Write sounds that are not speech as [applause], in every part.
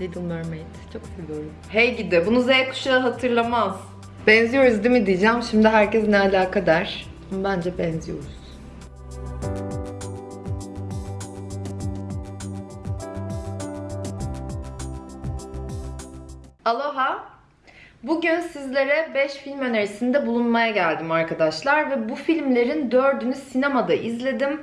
Little Mermaid. Çok seviyorum. Hey gidi bunu Z kuşağı hatırlamaz. Benziyoruz değil mi diyeceğim. Şimdi herkes ne alaka der. Bence benziyoruz. Aloha. Bugün sizlere 5 film önerisinde bulunmaya geldim arkadaşlar ve bu filmlerin 4'ünü sinemada izledim.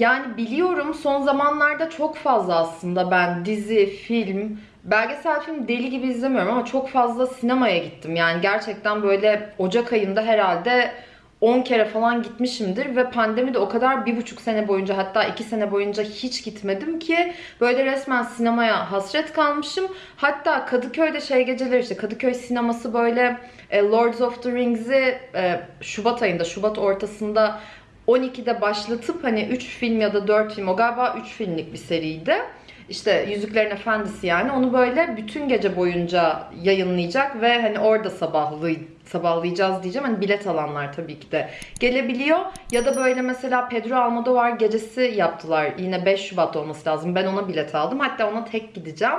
Yani biliyorum son zamanlarda çok fazla aslında ben dizi, film, belgesel film deli gibi izlemiyorum ama çok fazla sinemaya gittim. Yani gerçekten böyle Ocak ayında herhalde 10 kere falan gitmişimdir ve pandemi de o kadar bir buçuk sene boyunca hatta iki sene boyunca hiç gitmedim ki böyle resmen sinemaya hasret kalmışım. Hatta Kadıköy'de şey geceleri işte Kadıköy sineması böyle e, Lords of the Rings'i e, Şubat ayında, Şubat ortasında 12'de başlatıp hani 3 film ya da 4 film o galiba 3 filmlik bir seriydi. İşte Yüzüklerin Efendisi yani onu böyle bütün gece boyunca yayınlayacak ve hani orada sabahlı sabahlayacağız diyeceğim. Hani bilet alanlar tabii ki de gelebiliyor. Ya da böyle mesela Pedro Almodovar gecesi yaptılar. Yine 5 Şubat olması lazım. Ben ona bilet aldım. Hatta ona tek gideceğim.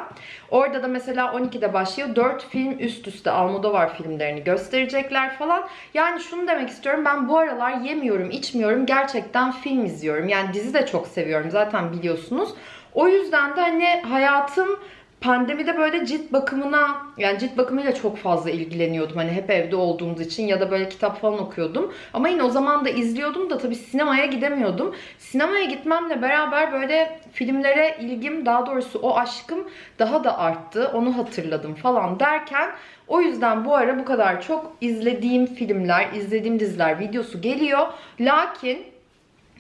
Orada da mesela 12'de başlıyor. 4 film üst üste Almodovar filmlerini gösterecekler falan. Yani şunu demek istiyorum. Ben bu aralar yemiyorum, içmiyorum. Gerçekten film izliyorum. Yani dizi de çok seviyorum. Zaten biliyorsunuz. O yüzden de hani hayatım pandemide böyle cilt bakımına yani cilt bakımıyla çok fazla ilgileniyordum. Hani hep evde olduğumuz için ya da böyle kitap falan okuyordum. Ama yine o zaman da izliyordum da tabii sinemaya gidemiyordum. Sinemaya gitmemle beraber böyle filmlere ilgim daha doğrusu o aşkım daha da arttı. Onu hatırladım falan derken o yüzden bu ara bu kadar çok izlediğim filmler, izlediğim diziler videosu geliyor. Lakin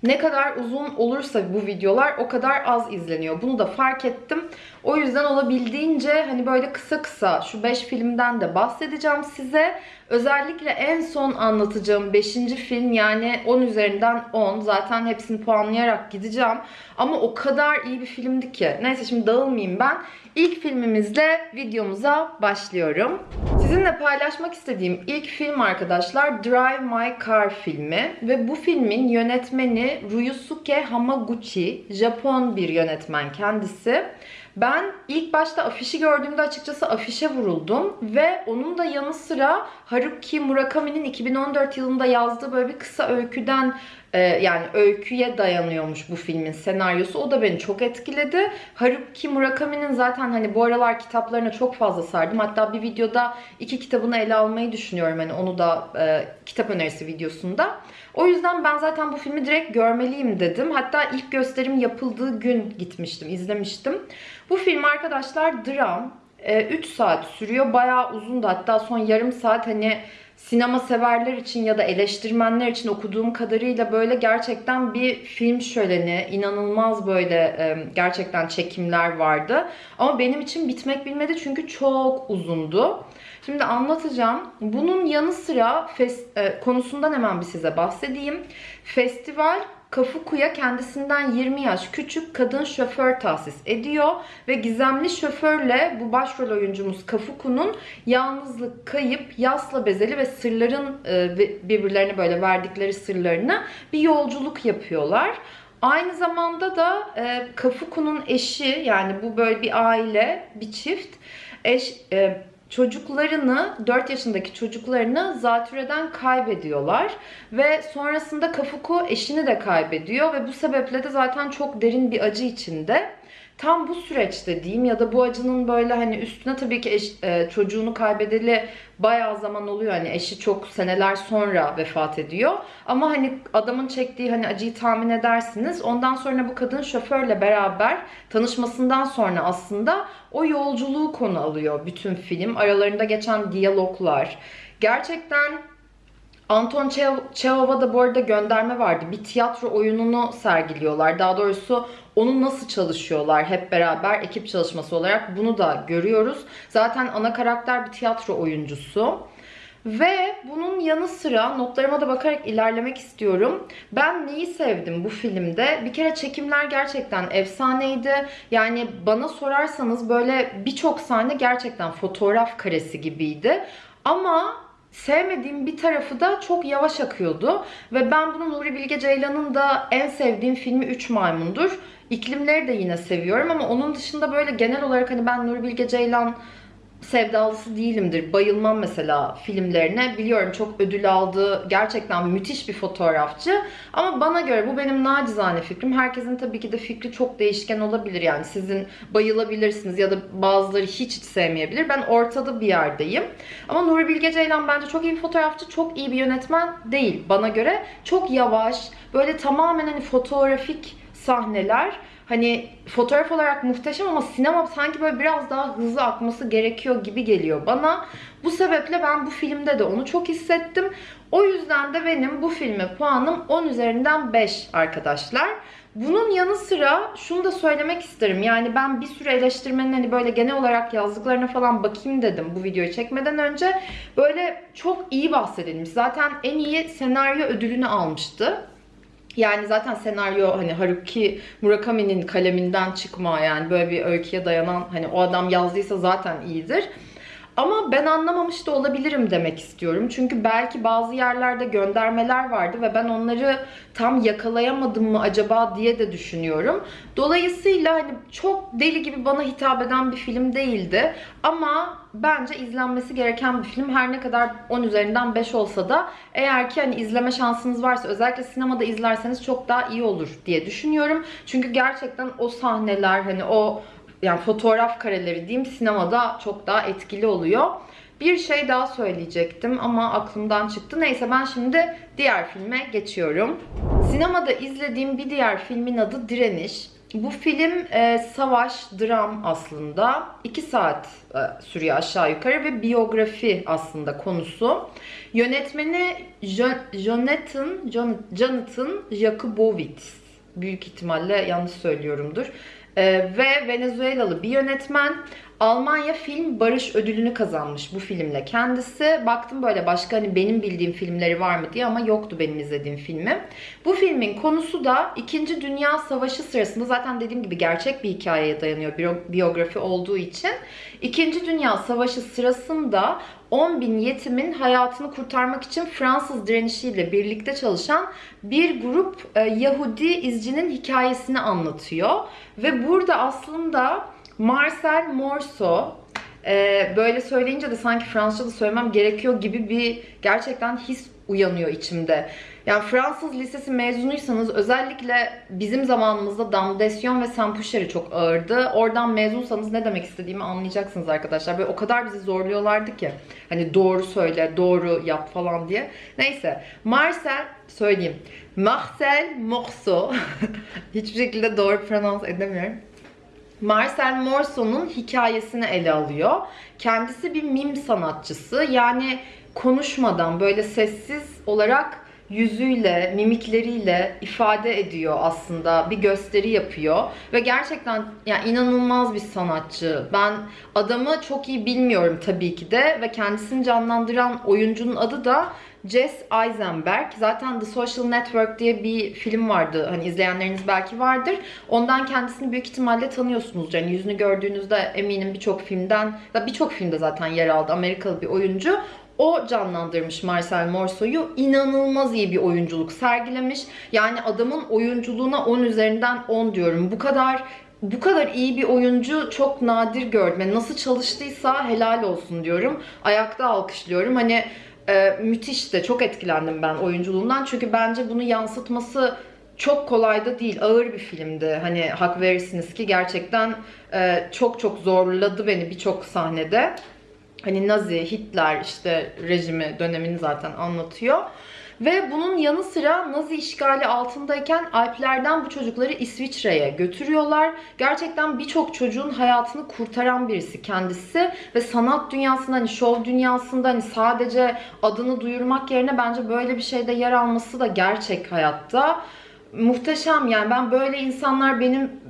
ne kadar uzun olursa bu videolar o kadar az izleniyor. Bunu da fark ettim. O yüzden olabildiğince hani böyle kısa kısa şu 5 filmden de bahsedeceğim size. Özellikle en son anlatacağım 5. film yani 10 üzerinden 10. Zaten hepsini puanlayarak gideceğim. Ama o kadar iyi bir filmdi ki. Neyse şimdi dağılmayayım ben. İlk filmimizle videomuza başlıyorum. Sizinle paylaşmak istediğim ilk film arkadaşlar Drive My Car filmi ve bu filmin yönetmeni Ryusuke Hamaguchi, Japon bir yönetmen kendisi. Ben ilk başta afişi gördüğümde açıkçası afişe vuruldum ve onun da yanı sıra Haruki Murakami'nin 2014 yılında yazdığı böyle bir kısa öyküden e, yani öyküye dayanıyormuş bu filmin senaryosu. O da beni çok etkiledi. Haruki Murakami'nin zaten hani bu aralar kitaplarına çok fazla sardım. Hatta bir videoda iki kitabını ele almayı düşünüyorum. Hani onu da e, kitap önerisi videosunda. O yüzden ben zaten bu filmi direkt görmeliyim dedim. Hatta ilk gösterim yapıldığı gün gitmiştim, izlemiştim. Bu film arkadaşlar dram. 3 saat sürüyor. Bayağı uzundu. Hatta son yarım saat hani sinema severler için ya da eleştirmenler için okuduğum kadarıyla böyle gerçekten bir film şöleni, inanılmaz böyle gerçekten çekimler vardı. Ama benim için bitmek bilmedi çünkü çok uzundu. Şimdi anlatacağım. Bunun yanı sıra fes- konusundan hemen bir size bahsedeyim. Festival Kafuku'ya kendisinden 20 yaş küçük kadın şoför tahsis ediyor ve gizemli şoförle bu başrol oyuncumuz Kafuku'nun yalnızlık, kayıp, yasla bezeli ve sırların e, birbirlerine böyle verdikleri sırlarına bir yolculuk yapıyorlar. Aynı zamanda da e, Kafuku'nun eşi yani bu böyle bir aile, bir çift eş e, çocuklarını, 4 yaşındaki çocuklarını zatürreden kaybediyorlar. Ve sonrasında Kafuku eşini de kaybediyor ve bu sebeple de zaten çok derin bir acı içinde. Tam bu süreçte diyeyim ya da bu acının böyle hani üstüne tabii ki eş, e, çocuğunu kaybedeli bayağı zaman oluyor. Hani eşi çok seneler sonra vefat ediyor. Ama hani adamın çektiği hani acıyı tahmin edersiniz. Ondan sonra bu kadın şoförle beraber tanışmasından sonra aslında o yolculuğu konu alıyor bütün film. Aralarında geçen diyaloglar. Gerçekten Anton Çehova da bu arada gönderme vardı. Bir tiyatro oyununu sergiliyorlar. Daha doğrusu onu nasıl çalışıyorlar hep beraber ekip çalışması olarak bunu da görüyoruz. Zaten ana karakter bir tiyatro oyuncusu. Ve bunun yanı sıra notlarıma da bakarak ilerlemek istiyorum. Ben neyi sevdim bu filmde? Bir kere çekimler gerçekten efsaneydi. Yani bana sorarsanız böyle birçok sahne gerçekten fotoğraf karesi gibiydi. Ama sevmediğim bir tarafı da çok yavaş akıyordu. Ve ben bunu Nuri Bilge Ceylan'ın da en sevdiğim filmi Üç Maymundur. İklimleri de yine seviyorum ama onun dışında böyle genel olarak hani ben Nuri Bilge Ceylan sevdalısı değilimdir. Bayılmam mesela filmlerine. Biliyorum çok ödül aldı. Gerçekten müthiş bir fotoğrafçı. Ama bana göre bu benim nacizane fikrim. Herkesin tabii ki de fikri çok değişken olabilir. Yani sizin bayılabilirsiniz ya da bazıları hiç hiç sevmeyebilir. Ben ortada bir yerdeyim. Ama Nuri Bilge Ceylan bence çok iyi bir fotoğrafçı, çok iyi bir yönetmen değil bana göre. Çok yavaş, böyle tamamen hani fotoğrafik sahneler hani fotoğraf olarak muhteşem ama sinema sanki böyle biraz daha hızlı akması gerekiyor gibi geliyor bana. Bu sebeple ben bu filmde de onu çok hissettim. O yüzden de benim bu filme puanım 10 üzerinden 5 arkadaşlar. Bunun yanı sıra şunu da söylemek isterim. Yani ben bir sürü eleştirmenin hani böyle genel olarak yazdıklarına falan bakayım dedim bu videoyu çekmeden önce. Böyle çok iyi bahsedilmiş. Zaten en iyi senaryo ödülünü almıştı. Yani zaten senaryo hani Haruki Murakami'nin kaleminden çıkma yani böyle bir öyküye dayanan hani o adam yazdıysa zaten iyidir. Ama ben anlamamış da olabilirim demek istiyorum. Çünkü belki bazı yerlerde göndermeler vardı ve ben onları tam yakalayamadım mı acaba diye de düşünüyorum. Dolayısıyla hani çok deli gibi bana hitap eden bir film değildi. Ama bence izlenmesi gereken bir film. Her ne kadar 10 üzerinden 5 olsa da eğer ki hani izleme şansınız varsa özellikle sinemada izlerseniz çok daha iyi olur diye düşünüyorum. Çünkü gerçekten o sahneler hani o yani fotoğraf kareleri diyeyim sinemada çok daha etkili oluyor. Bir şey daha söyleyecektim ama aklımdan çıktı. Neyse ben şimdi diğer filme geçiyorum. Sinemada izlediğim bir diğer filmin adı Direniş. Bu film e, savaş, dram aslında. 2 saat e, sürüyor aşağı yukarı ve biyografi aslında konusu. Yönetmeni Jo- Jonathan, Jon- Jonathan Jakubowicz. Büyük ihtimalle yanlış söylüyorumdur. E, ve Venezuelalı bir yönetmen. Almanya Film Barış Ödülünü kazanmış bu filmle kendisi. Baktım böyle başka hani benim bildiğim filmleri var mı diye ama yoktu benim izlediğim filmi. Bu filmin konusu da 2. Dünya Savaşı sırasında zaten dediğim gibi gerçek bir hikayeye dayanıyor biyo- biyografi olduğu için. 2. Dünya Savaşı sırasında 10 bin yetimin hayatını kurtarmak için Fransız direnişiyle birlikte çalışan bir grup e, Yahudi izcinin hikayesini anlatıyor. Ve burada aslında Marcel Morso e, böyle söyleyince de sanki Fransızca da söylemem gerekiyor gibi bir gerçekten his uyanıyor içimde. Yani Fransız lisesi mezunuysanız özellikle bizim zamanımızda Damdesyon ve Saint-Poucher'i çok ağırdı. Oradan mezunsanız ne demek istediğimi anlayacaksınız arkadaşlar. Böyle o kadar bizi zorluyorlardı ki. Hani doğru söyle, doğru yap falan diye. Neyse. Marcel, söyleyeyim. Marcel Morso. [laughs] Hiçbir şekilde doğru pronons edemiyorum. Marcel Morso'nun hikayesini ele alıyor. Kendisi bir mim sanatçısı. Yani konuşmadan böyle sessiz olarak yüzüyle, mimikleriyle ifade ediyor aslında. Bir gösteri yapıyor ve gerçekten yani inanılmaz bir sanatçı. Ben adamı çok iyi bilmiyorum tabii ki de ve kendisini canlandıran oyuncunun adı da Jess Eisenberg. Zaten The Social Network diye bir film vardı. Hani izleyenleriniz belki vardır. Ondan kendisini büyük ihtimalle tanıyorsunuz. Yani yüzünü gördüğünüzde eminim birçok filmden, birçok filmde zaten yer aldı. Amerikalı bir oyuncu. O canlandırmış Marcel Morso'yu. İnanılmaz iyi bir oyunculuk sergilemiş. Yani adamın oyunculuğuna 10 üzerinden 10 diyorum. Bu kadar bu kadar iyi bir oyuncu çok nadir gördüm. Yani nasıl çalıştıysa helal olsun diyorum. Ayakta alkışlıyorum. Hani e, müthiş de çok etkilendim ben oyunculuğundan. Çünkü bence bunu yansıtması çok kolay da değil. Ağır bir filmdi. Hani hak verirsiniz ki gerçekten e, çok çok zorladı beni birçok sahnede. Hani Nazi, Hitler işte rejimi dönemini zaten anlatıyor. Ve bunun yanı sıra Nazi işgali altındayken Alplerden bu çocukları İsviçre'ye götürüyorlar. Gerçekten birçok çocuğun hayatını kurtaran birisi kendisi. Ve sanat dünyasında hani şov dünyasında hani sadece adını duyurmak yerine bence böyle bir şeyde yer alması da gerçek hayatta. Muhteşem yani ben böyle insanlar benim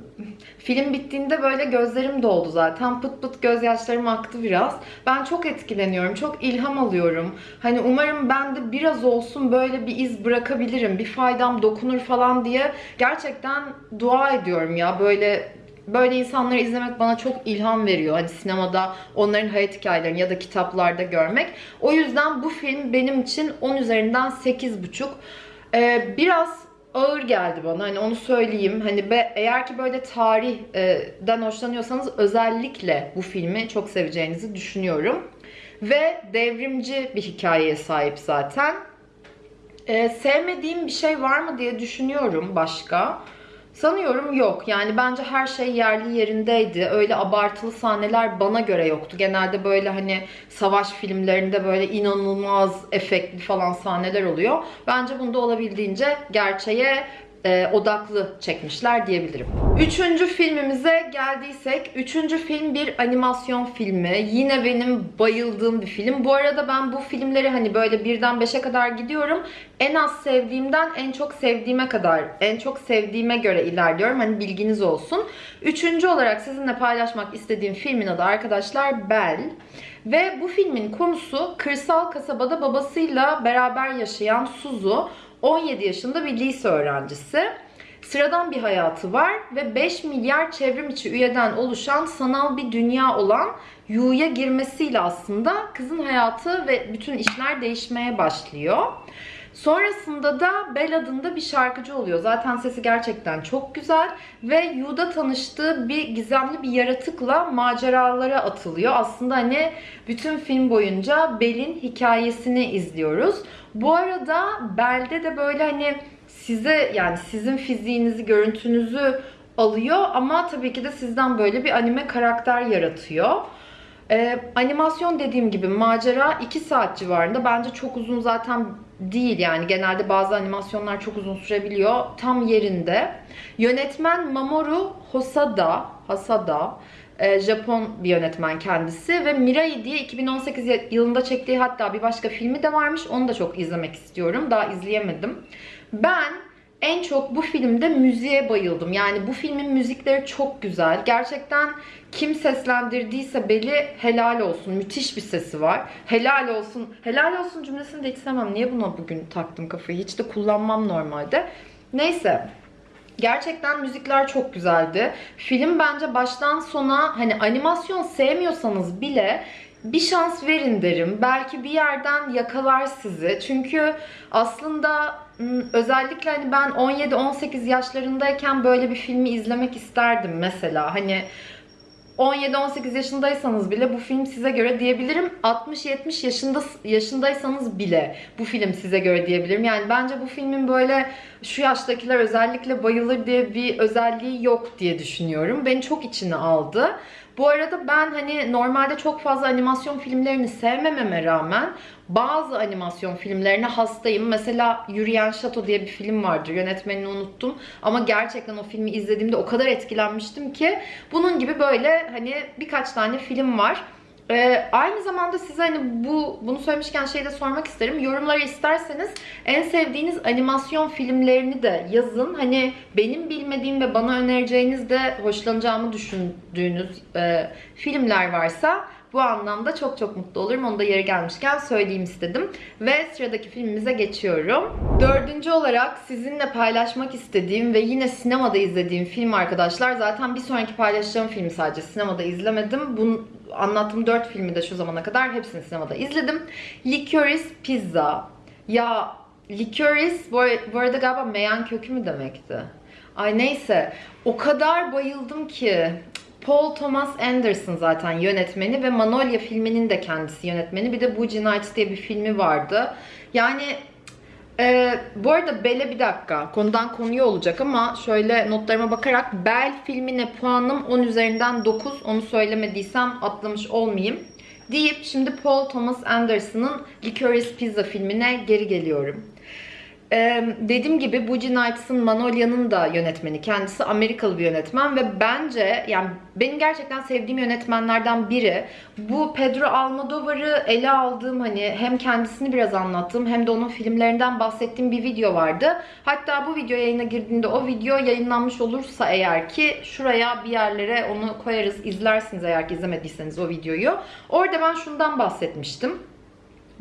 Film bittiğinde böyle gözlerim doldu zaten. Pıt pıt gözyaşlarım aktı biraz. Ben çok etkileniyorum. Çok ilham alıyorum. Hani umarım ben de biraz olsun böyle bir iz bırakabilirim. Bir faydam dokunur falan diye gerçekten dua ediyorum ya. Böyle böyle insanları izlemek bana çok ilham veriyor. Hani sinemada onların hayat hikayelerini ya da kitaplarda görmek. O yüzden bu film benim için 10 üzerinden 8,5. Ee, biraz ağır geldi bana. Hani onu söyleyeyim. Hani be, eğer ki böyle tarihten hoşlanıyorsanız özellikle bu filmi çok seveceğinizi düşünüyorum. Ve devrimci bir hikayeye sahip zaten. Ee, sevmediğim bir şey var mı diye düşünüyorum başka. Sanıyorum yok. Yani bence her şey yerli yerindeydi. Öyle abartılı sahneler bana göre yoktu. Genelde böyle hani savaş filmlerinde böyle inanılmaz efektli falan sahneler oluyor. Bence bunda olabildiğince gerçeğe e, odaklı çekmişler diyebilirim. Üçüncü filmimize geldiysek, üçüncü film bir animasyon filmi. Yine benim bayıldığım bir film. Bu arada ben bu filmleri hani böyle birden beşe kadar gidiyorum. En az sevdiğimden en çok sevdiğime kadar, en çok sevdiğime göre ilerliyorum. Hani bilginiz olsun. Üçüncü olarak sizinle paylaşmak istediğim filmin adı arkadaşlar Bell. Ve bu filmin konusu kırsal kasabada babasıyla beraber yaşayan Suzu. 17 yaşında bir lise öğrencisi. Sıradan bir hayatı var ve 5 milyar çevrim içi üyeden oluşan sanal bir dünya olan Yu'ya girmesiyle aslında kızın hayatı ve bütün işler değişmeye başlıyor. Sonrasında da Bell adında bir şarkıcı oluyor. Zaten sesi gerçekten çok güzel ve Yu'da tanıştığı bir gizemli bir yaratıkla maceralara atılıyor. Aslında hani bütün film boyunca Bell'in hikayesini izliyoruz. Bu arada Bell'de de böyle hani size yani sizin fiziğinizi, görüntünüzü alıyor ama tabii ki de sizden böyle bir anime karakter yaratıyor. Ee, animasyon dediğim gibi macera 2 saat civarında. Bence çok uzun zaten değil yani. Genelde bazı animasyonlar çok uzun sürebiliyor. Tam yerinde. Yönetmen Mamoru Hosada, Hasada. E, Japon bir yönetmen kendisi ve Mirai diye 2018 yılında çektiği hatta bir başka filmi de varmış. Onu da çok izlemek istiyorum. Daha izleyemedim. Ben en çok bu filmde müziğe bayıldım. Yani bu filmin müzikleri çok güzel. Gerçekten kim seslendirdiyse Beli helal olsun. Müthiş bir sesi var. Helal olsun. Helal olsun cümlesini de hiç sevmem. Niye buna bugün taktım kafayı? Hiç de kullanmam normalde. Neyse. Gerçekten müzikler çok güzeldi. Film bence baştan sona hani animasyon sevmiyorsanız bile bir şans verin derim. Belki bir yerden yakalar sizi. Çünkü aslında özellikle hani ben 17-18 yaşlarındayken böyle bir filmi izlemek isterdim mesela. Hani 17-18 yaşındaysanız bile bu film size göre diyebilirim. 60-70 yaşında yaşındaysanız bile bu film size göre diyebilirim. Yani bence bu filmin böyle şu yaştakiler özellikle bayılır diye bir özelliği yok diye düşünüyorum. Beni çok içine aldı. Bu arada ben hani normalde çok fazla animasyon filmlerini sevmememe rağmen bazı animasyon filmlerine hastayım. Mesela Yürüyen Şato diye bir film vardır. Yönetmenini unuttum. Ama gerçekten o filmi izlediğimde o kadar etkilenmiştim ki bunun gibi böyle hani birkaç tane film var. Ee, aynı zamanda size hani bu bunu söylemişken şeyi de sormak isterim. Yorumlara isterseniz en sevdiğiniz animasyon filmlerini de yazın. Hani benim bilmediğim ve bana önereceğiniz de hoşlanacağımı düşündüğünüz e, filmler varsa bu anlamda çok çok mutlu olurum. Onu da yeri gelmişken söyleyeyim istedim. Ve sıradaki filmimize geçiyorum. Dördüncü olarak sizinle paylaşmak istediğim ve yine sinemada izlediğim film arkadaşlar. Zaten bir sonraki paylaşacağım filmi sadece sinemada izlemedim. Bunu anlattığım dört filmi de şu zamana kadar hepsini sinemada izledim. Licorice Pizza. Ya Licorice bu, arada galiba meyan kökü mü demekti? Ay neyse. O kadar bayıldım ki. Paul Thomas Anderson zaten yönetmeni ve Manolya filminin de kendisi yönetmeni. Bir de Boogie Nights diye bir filmi vardı. Yani e, bu arada Bell'e bir dakika konudan konuya olacak ama şöyle notlarıma bakarak Bell filmine puanım 10 üzerinden 9 onu söylemediysem atlamış olmayayım deyip şimdi Paul Thomas Anderson'ın Licorice Pizza filmine geri geliyorum. Ee, dediğim gibi Boogie Nights'ın Manolya'nın da yönetmeni. Kendisi Amerikalı bir yönetmen ve bence yani benim gerçekten sevdiğim yönetmenlerden biri. Bu Pedro Almodovar'ı ele aldığım hani hem kendisini biraz anlattığım hem de onun filmlerinden bahsettiğim bir video vardı. Hatta bu video yayına girdiğinde o video yayınlanmış olursa eğer ki şuraya bir yerlere onu koyarız izlersiniz eğer ki izlemediyseniz o videoyu. Orada ben şundan bahsetmiştim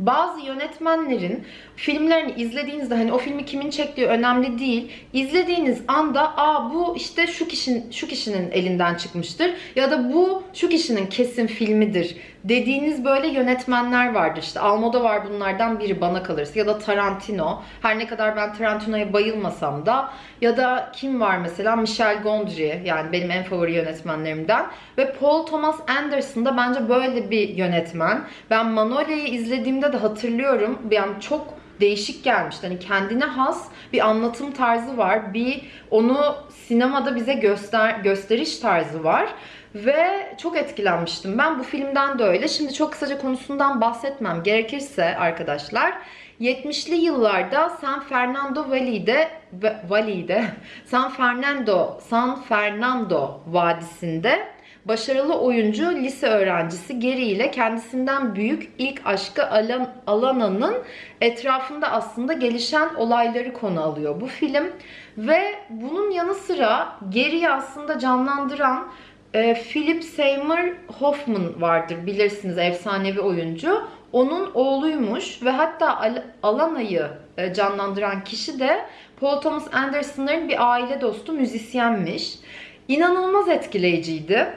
bazı yönetmenlerin filmlerini izlediğinizde hani o filmi kimin çektiği önemli değil. İzlediğiniz anda aa bu işte şu kişinin şu kişinin elinden çıkmıştır ya da bu şu kişinin kesin filmidir dediğiniz böyle yönetmenler vardır. İşte Almodovar bunlardan biri bana kalırsa ya da Tarantino. Her ne kadar ben Tarantino'ya bayılmasam da ya da kim var mesela Michel Gondry yani benim en favori yönetmenlerimden ve Paul Thomas Anderson da bence böyle bir yönetmen. Ben Manolya'yı izlediğimde de hatırlıyorum. Yani çok değişik gelmişti. Hani kendine has bir anlatım tarzı var. Bir onu sinemada bize göster gösteriş tarzı var. Ve çok etkilenmiştim. Ben bu filmden de öyle. Şimdi çok kısaca konusundan bahsetmem gerekirse arkadaşlar 70'li yıllarda San Fernando Valley'de Va- Valley'de [laughs] San Fernando San Fernando Vadisi'nde başarılı oyuncu lise öğrencisi Geri ile kendisinden büyük ilk aşkı Alan, Alana'nın etrafında aslında gelişen olayları konu alıyor bu film ve bunun yanı sıra Geri'yi aslında canlandıran e, Philip Seymour Hoffman vardır bilirsiniz efsanevi oyuncu. Onun oğluymuş ve hatta Al- Alana'yı e, canlandıran kişi de Paul Thomas Anderson'ların bir aile dostu müzisyenmiş. İnanılmaz etkileyiciydi.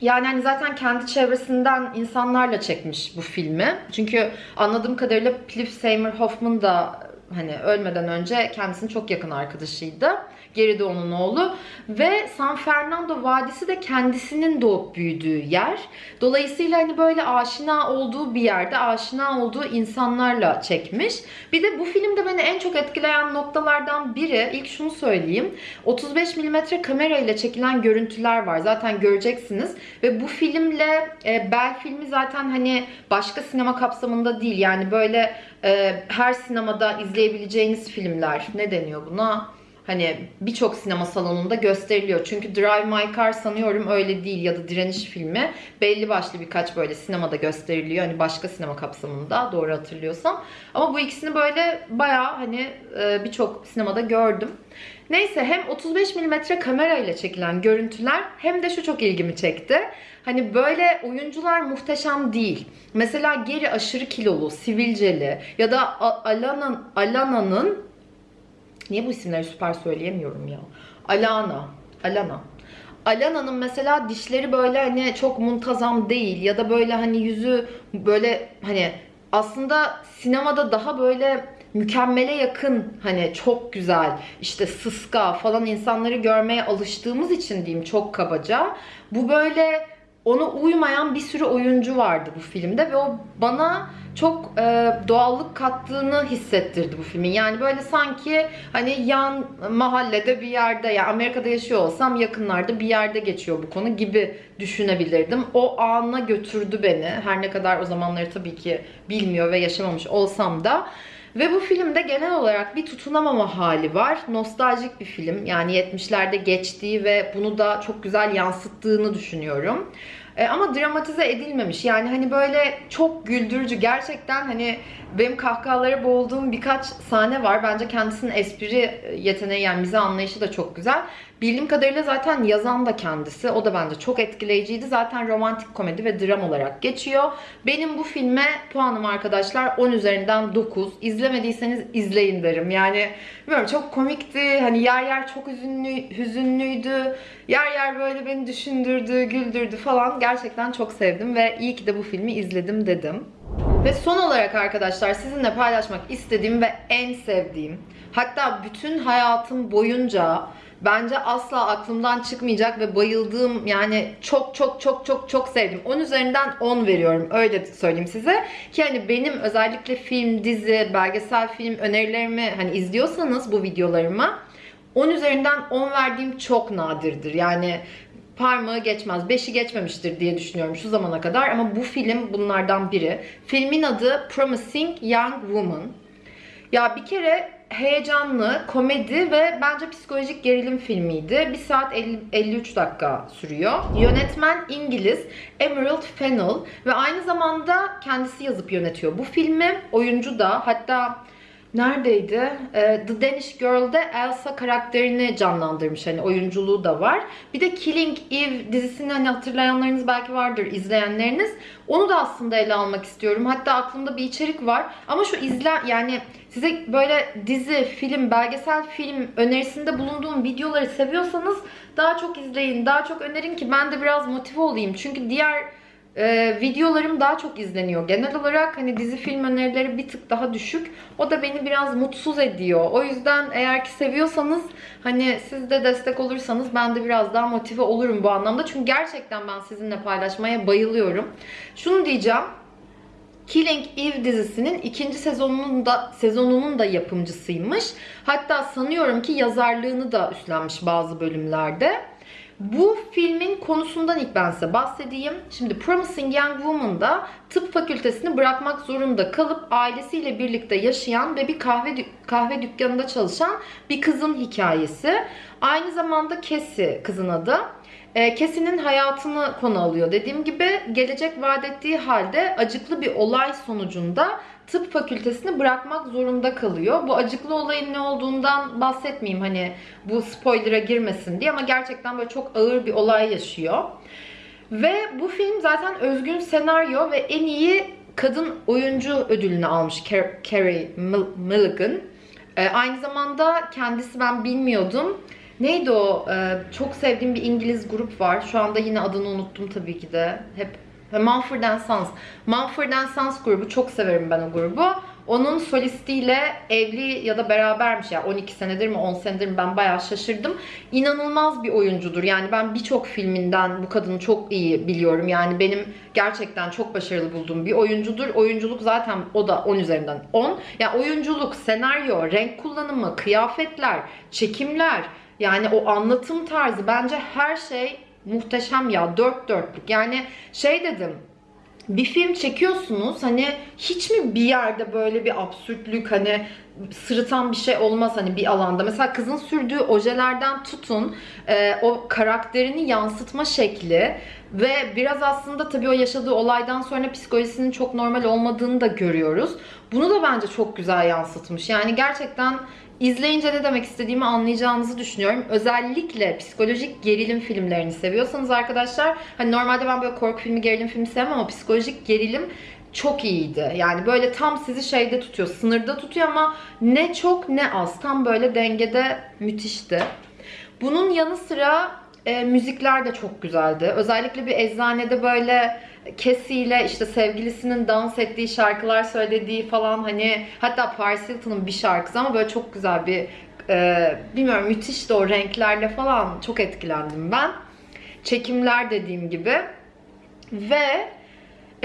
Yani hani zaten kendi çevresinden insanlarla çekmiş bu filmi. Çünkü anladığım kadarıyla Philip Seymour Hoffman da hani ölmeden önce kendisinin çok yakın arkadaşıydı. Geri de onun oğlu. Ve San Fernando Vadisi de kendisinin doğup büyüdüğü yer. Dolayısıyla hani böyle aşina olduğu bir yerde, aşina olduğu insanlarla çekmiş. Bir de bu filmde beni en çok etkileyen noktalardan biri, ilk şunu söyleyeyim. 35 mm kamera ile çekilen görüntüler var. Zaten göreceksiniz. Ve bu filmle e, Bell filmi zaten hani başka sinema kapsamında değil. Yani böyle e, her sinemada izleyebileceğiniz filmler. Ne deniyor buna? Hani birçok sinema salonunda gösteriliyor. Çünkü Drive My Car sanıyorum öyle değil ya da Direniş filmi belli başlı birkaç böyle sinemada gösteriliyor. Hani başka sinema kapsamında doğru hatırlıyorsam. Ama bu ikisini böyle bayağı hani e, birçok sinemada gördüm. Neyse hem 35 mm kamera ile çekilen görüntüler hem de şu çok ilgimi çekti. Hani böyle oyuncular muhteşem değil. Mesela Geri aşırı kilolu, sivilceli ya da A- Alana, Alana'nın Niye bu isimleri süper söyleyemiyorum ya? Alana. Alana. Alana'nın mesela dişleri böyle hani çok muntazam değil ya da böyle hani yüzü böyle hani aslında sinemada daha böyle mükemmele yakın hani çok güzel işte sıska falan insanları görmeye alıştığımız için diyeyim çok kabaca. Bu böyle ona uymayan bir sürü oyuncu vardı bu filmde ve o bana çok e, doğallık kattığını hissettirdi bu filmin. Yani böyle sanki hani yan mahallede bir yerde ya Amerika'da yaşıyor olsam yakınlarda bir yerde geçiyor bu konu gibi düşünebilirdim. O ana götürdü beni. Her ne kadar o zamanları tabii ki bilmiyor ve yaşamamış olsam da. Ve bu filmde genel olarak bir tutunamama hali var. Nostaljik bir film. Yani 70'lerde geçtiği ve bunu da çok güzel yansıttığını düşünüyorum. E, ama dramatize edilmemiş. Yani hani böyle çok güldürücü. Gerçekten hani benim kahkahalara boğulduğum birkaç sahne var. Bence kendisinin espri yeteneği yani mizah anlayışı da çok güzel. Bildiğim kadarıyla zaten yazan da kendisi. O da bence çok etkileyiciydi. Zaten romantik komedi ve dram olarak geçiyor. Benim bu filme puanım arkadaşlar 10 üzerinden 9. İzlemediyseniz izleyin derim. Yani bilmiyorum çok komikti. Hani yer yer çok hüzünlü, hüzünlüydü. Yer yer böyle beni düşündürdü, güldürdü falan. Gerçekten çok sevdim ve iyi ki de bu filmi izledim dedim. Ve son olarak arkadaşlar sizinle paylaşmak istediğim ve en sevdiğim hatta bütün hayatım boyunca bence asla aklımdan çıkmayacak ve bayıldığım yani çok çok çok çok çok sevdim. 10 üzerinden 10 veriyorum öyle söyleyeyim size. Ki hani benim özellikle film, dizi, belgesel film önerilerimi hani izliyorsanız bu videolarıma 10 üzerinden 10 verdiğim çok nadirdir. Yani parmağı geçmez, 5'i geçmemiştir diye düşünüyorum şu zamana kadar ama bu film bunlardan biri. Filmin adı Promising Young Woman. Ya bir kere heyecanlı, komedi ve bence psikolojik gerilim filmiydi. 1 saat 50, 53 dakika sürüyor. Yönetmen İngiliz Emerald Fennell ve aynı zamanda kendisi yazıp yönetiyor bu filmi. Oyuncu da hatta neredeydi? Ee, The Danish Girl'de Elsa karakterini canlandırmış. Hani oyunculuğu da var. Bir de Killing Eve dizisini hani hatırlayanlarınız belki vardır izleyenleriniz. Onu da aslında ele almak istiyorum. Hatta aklımda bir içerik var. Ama şu izle yani size böyle dizi, film, belgesel film önerisinde bulunduğum videoları seviyorsanız daha çok izleyin, daha çok önerin ki ben de biraz motive olayım. Çünkü diğer e, videolarım daha çok izleniyor. Genel olarak hani dizi film önerileri bir tık daha düşük. O da beni biraz mutsuz ediyor. O yüzden eğer ki seviyorsanız hani siz de destek olursanız ben de biraz daha motive olurum bu anlamda. Çünkü gerçekten ben sizinle paylaşmaya bayılıyorum. Şunu diyeceğim. Killing Eve dizisinin ikinci sezonunun da sezonunun da yapımcısıymış. Hatta sanıyorum ki yazarlığını da üstlenmiş bazı bölümlerde. Bu filmin konusundan ilk ben size bahsedeyim. Şimdi Promising Young Woman'da tıp fakültesini bırakmak zorunda kalıp ailesiyle birlikte yaşayan ve bir kahve kahve dükkanında çalışan bir kızın hikayesi. Aynı zamanda Cassie kızın adı. E, Cassie'nin hayatını konu alıyor. Dediğim gibi gelecek vaat ettiği halde acıklı bir olay sonucunda tıp fakültesini bırakmak zorunda kalıyor. Bu acıklı olayın ne olduğundan bahsetmeyeyim hani bu spoiler'a girmesin diye ama gerçekten böyle çok ağır bir olay yaşıyor. Ve bu film zaten özgün senaryo ve en iyi kadın oyuncu ödülünü almış Car- Carey Mil- Mulligan. Ee, aynı zamanda kendisi ben bilmiyordum. Neydi o? Ee, çok sevdiğim bir İngiliz grup var. Şu anda yine adını unuttum tabii ki de. Hep Ha, Mumford Sons. Mumford Sons grubu çok severim ben o grubu. Onun solistiyle evli ya da berabermiş ya 12 senedir mi 10 senedir mi ben bayağı şaşırdım. İnanılmaz bir oyuncudur. Yani ben birçok filminden bu kadını çok iyi biliyorum. Yani benim gerçekten çok başarılı bulduğum bir oyuncudur. Oyunculuk zaten o da 10 üzerinden 10. Yani oyunculuk, senaryo, renk kullanımı, kıyafetler, çekimler yani o anlatım tarzı bence her şey muhteşem ya. Dört dörtlük. Yani şey dedim bir film çekiyorsunuz hani hiç mi bir yerde böyle bir absürtlük hani sırıtan bir şey olmaz hani bir alanda. Mesela kızın sürdüğü ojelerden tutun e, o karakterini yansıtma şekli ve biraz aslında tabii o yaşadığı olaydan sonra psikolojisinin çok normal olmadığını da görüyoruz. Bunu da bence çok güzel yansıtmış. Yani gerçekten İzleyince ne demek istediğimi anlayacağınızı düşünüyorum. Özellikle psikolojik gerilim filmlerini seviyorsanız arkadaşlar, hani normalde ben böyle korku filmi, gerilim filmi sevmem ama psikolojik gerilim çok iyiydi. Yani böyle tam sizi şeyde tutuyor, sınırda tutuyor ama ne çok ne az. Tam böyle dengede müthişti. Bunun yanı sıra e, müzikler de çok güzeldi. Özellikle bir eczanede böyle ile işte sevgilisinin dans ettiği şarkılar söylediği falan hani hatta Paris Hilton'un bir şarkısı ama böyle çok güzel bir e, bilmiyorum müthişti o renklerle falan çok etkilendim ben. Çekimler dediğim gibi ve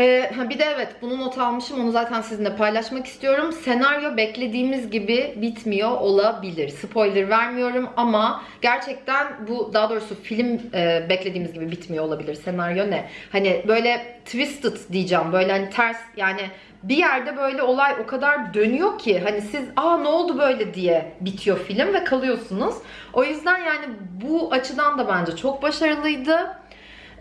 ee, bir de evet bunu not almışım onu zaten sizinle paylaşmak istiyorum. Senaryo beklediğimiz gibi bitmiyor olabilir. Spoiler vermiyorum ama gerçekten bu daha doğrusu film e, beklediğimiz gibi bitmiyor olabilir. Senaryo ne? Hani böyle twisted diyeceğim böyle hani ters yani bir yerde böyle olay o kadar dönüyor ki hani siz aa ne oldu böyle diye bitiyor film ve kalıyorsunuz. O yüzden yani bu açıdan da bence çok başarılıydı.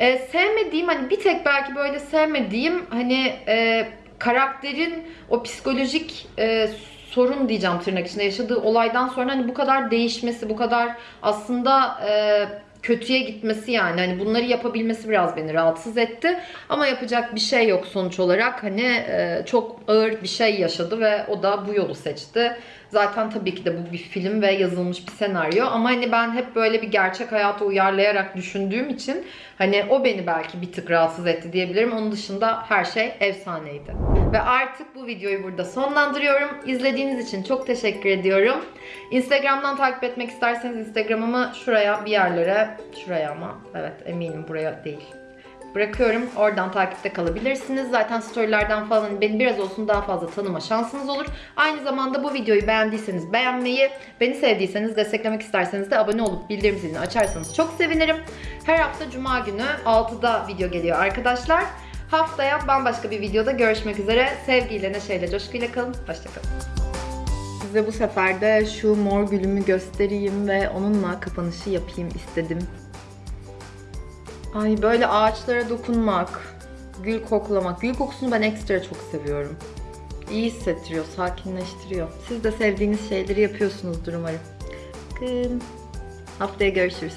Ee, sevmediğim hani bir tek belki böyle sevmediğim hani e, karakterin o psikolojik e, sorun diyeceğim tırnak içinde yaşadığı olaydan sonra hani bu kadar değişmesi, bu kadar aslında e, kötüye gitmesi yani hani bunları yapabilmesi biraz beni rahatsız etti. Ama yapacak bir şey yok sonuç olarak. Hani e, çok ağır bir şey yaşadı ve o da bu yolu seçti. Zaten tabii ki de bu bir film ve yazılmış bir senaryo ama hani ben hep böyle bir gerçek hayata uyarlayarak düşündüğüm için hani o beni belki bir tık rahatsız etti diyebilirim. Onun dışında her şey efsaneydi. Ve artık bu videoyu burada sonlandırıyorum. İzlediğiniz için çok teşekkür ediyorum. Instagram'dan takip etmek isterseniz Instagram'ımı şuraya bir yerlere, şuraya ama evet eminim buraya değil bırakıyorum. Oradan takipte kalabilirsiniz. Zaten storylerden falan beni biraz olsun daha fazla tanıma şansınız olur. Aynı zamanda bu videoyu beğendiyseniz beğenmeyi, beni sevdiyseniz desteklemek isterseniz de abone olup bildirim zilini açarsanız çok sevinirim. Her hafta cuma günü 6'da video geliyor arkadaşlar. Haftaya bambaşka bir videoda görüşmek üzere. Sevgiyle, neşeyle, coşkuyla kalın. Hoşçakalın. Size bu sefer de şu mor gülümü göstereyim ve onunla kapanışı yapayım istedim. Ay böyle ağaçlara dokunmak, gül koklamak. Gül kokusunu ben ekstra çok seviyorum. İyi hissettiriyor, sakinleştiriyor. Siz de sevdiğiniz şeyleri yapıyorsunuzdur umarım. Bakın. Haftaya görüşürüz.